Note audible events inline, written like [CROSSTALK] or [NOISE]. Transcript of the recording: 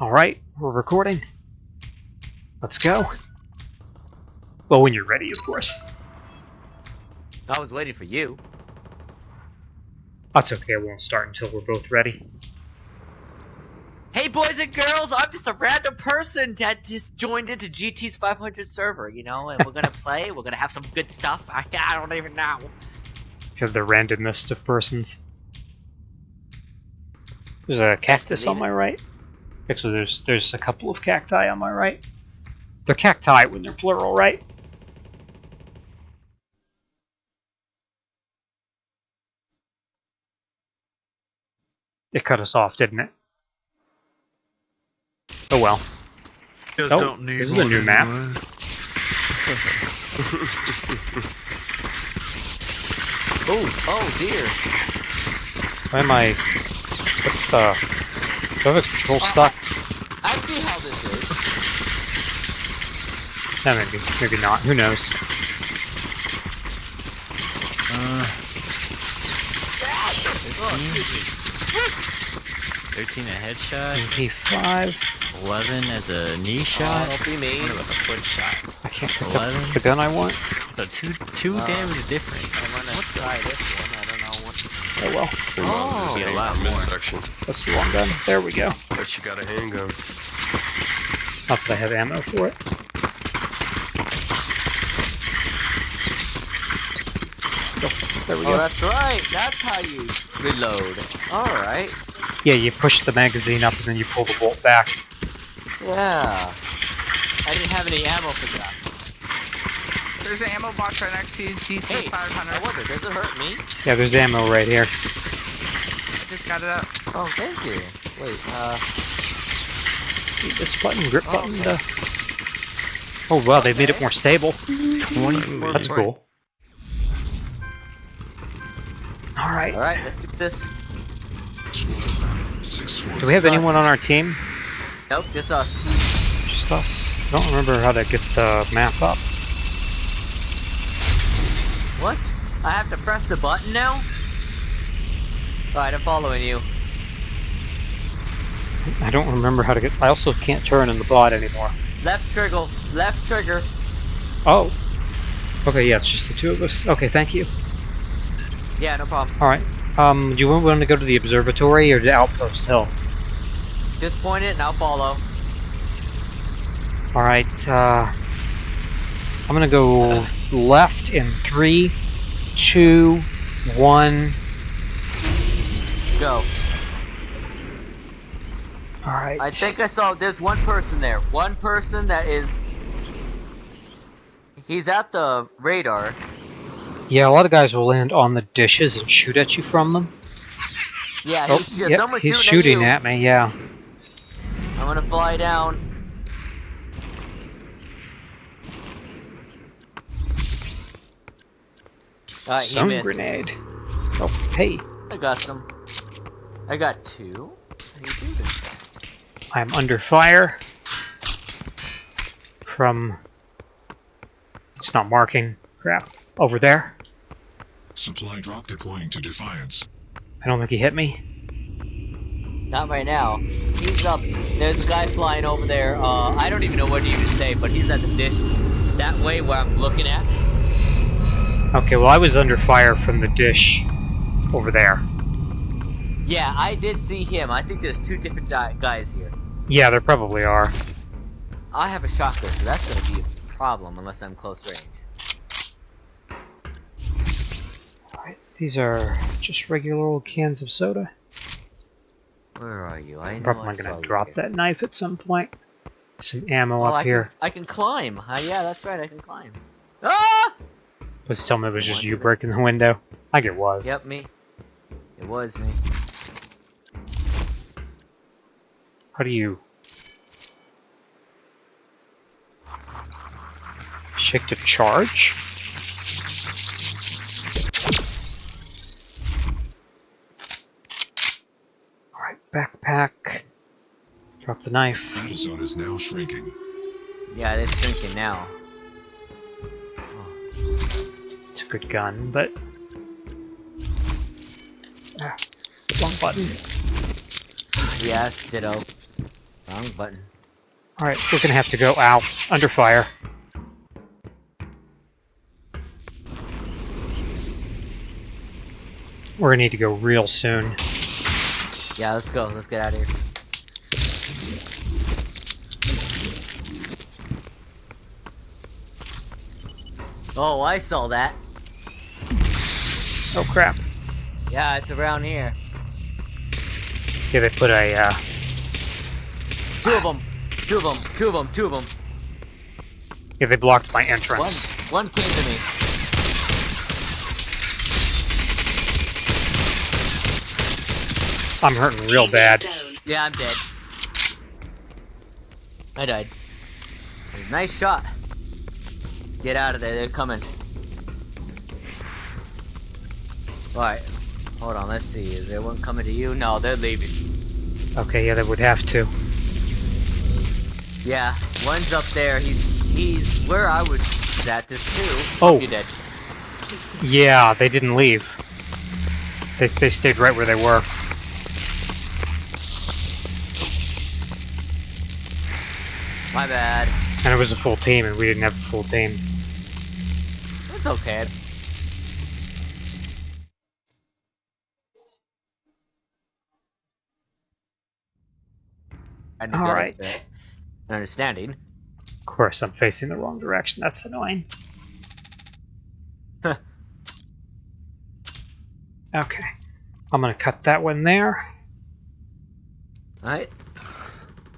Alright, we're recording. Let's go. Well, when you're ready, of course. I was waiting for you. That's okay, I won't start until we're both ready. Hey boys and girls, I'm just a random person that just joined into GT's 500 server, you know, and we're gonna [LAUGHS] play, we're gonna have some good stuff. I, I don't even know. To the randomest of persons. There's a cactus on my right. Actually, there's there's a couple of cacti on my right. They're cacti when they're plural, right? It cut us off, didn't it? Oh well. You Oh, don't need this is a new map. [LAUGHS] Oh, oh dear. Why am I... What the... Do I control stuck? I see how this is. No, maybe. Maybe not. Who knows? Uh, Oh, excuse me. 13 a headshot, MP5. 11 as a knee Oh, shot, don't be me. what about a foot shot? I can't pick Eleven. up the gun I want. So two two Uh, damage difference. I'm gonna try this one. I don't know what. Oh well. Oh, you a lot more. midsection. That's the long gun. There we go. Unless you got a handgun. Not that I have ammo for it. Oh, there we Oh, go. that's right. That's how you reload. All right. Yeah, you push the magazine up and then you pull the bolt back. Yeah. I didn't have any ammo for that. There's an ammo box right next to you, GT Hey, 500. I wonder, does it hurt me? Yeah, there's ammo right here. I just got it up. Oh, thank you. Wait, uh, Let's see this button, grip Oh, button. okay. To... Oh wow, they made it more stable. 24 That's cool. All right. all right, let's do this. Do we have anyone on our team? Nope, just us. Just us. I don't remember how to get the map up. What? I have to press the button now? Alright, I'm following you. I don't remember how to get. I also can't turn in the bot anymore. Left trigger, left trigger. Oh. Okay, yeah, it's just the two of us. Okay, thank you. Yeah, no problem. All right. Um, do you want to go to the observatory or the Outpost Hill? Just point it and I'll follow. All right. Uh, I'm gonna go left in three, two, one. Go. All right. I think I saw there's one person there. One person that is. He's at the radar. Yeah, a lot of guys will land on the dishes and shoot at you from them. Yeah, Oh, he's, yeah, yep, he's shooting, shooting at, at me. Yeah. I'm gonna fly down. Alright, he Some missed. grenade. Oh, hey. I got some. I got two. How do you do this? I'm under fire from. It's not marking. Crap. Over there. Supply drop deploying to Defiance. I don't think he hit me. Not right now. He's up. There's a guy flying over there. Uh, I don't even know what to even say, but he's at the dish that way where I'm looking at. Okay, well, I was under fire from the dish over there. Yeah, I did see him. I think there's two different di- guys here. Yeah, there probably are. I have a shotgun, so that's gonna be a problem unless I'm close range. Alright, these are just regular old cans of soda. Where are you? I know Probably gonna drop here. that knife at some point. Some ammo Oh, up I here. Can, I can climb. Uh, yeah, that's right. I can climb. Please tell me it was just you breaking the window. I think it was. Yep, me. It was me. How do you... Shake to charge? Alright, backpack. Drop the knife. Battle zone is now shrinking. Yeah, it's shrinking now. It's a good gun, but... Ah, wrong button. Yes, ditto. Wrong button. Alright, we're gonna have to go out under fire. We're gonna need to go real soon. Yeah, let's go. Let's get out of here. Oh, I saw that. Oh crap. Yeah, it's around here. Yeah, they put a, uh, Two of them. Two of them. Two of them. Two of them. yeah, they blocked my entrance. One. entrance. One came to me. I'm hurting real bad. Yeah, I'm dead. I died. Nice shot. Get out of there. They're coming. Alright. Hold on. Let's see. Is there one coming to you? No, they're leaving. Okay, yeah, they would have to. Yeah, one's up there. He's he's where I would at this too. Oh. you're dead. Yeah, they didn't leave. They, they stayed right where they were. My bad. And it was a full team, and we didn't have a full team. It's okay. To All right. An understanding. Of course, I'm facing the wrong direction. That's annoying. Huh. okay. I'm gonna cut that one there. Alright.